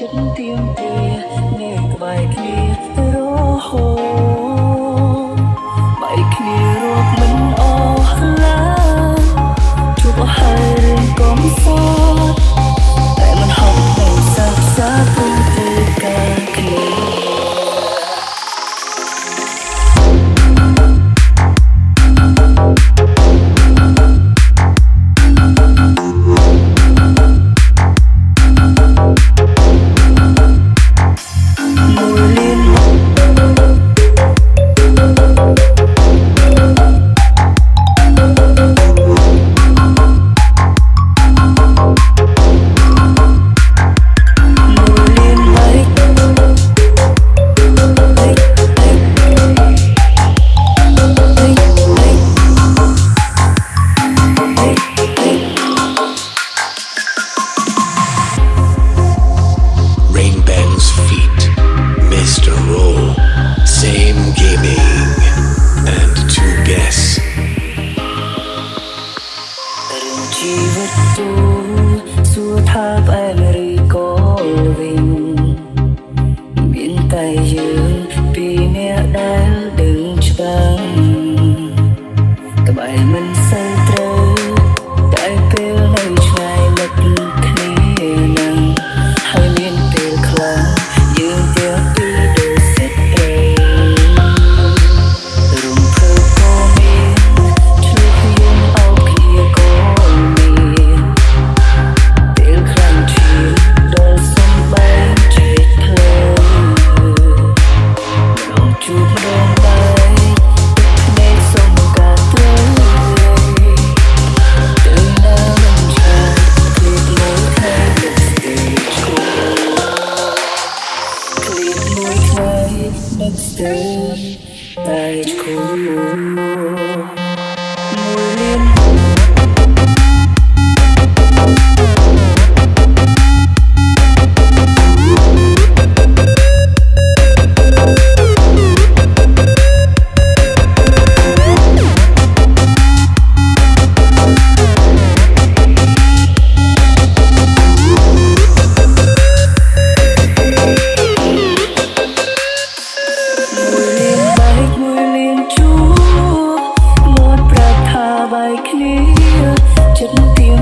ចិត្តទៀមទានៅក្បែរគ្នារហូត ជួបម្ដងទៅមួយថ្ងៃនឹកស្ទើរតែគូ kia tim tìm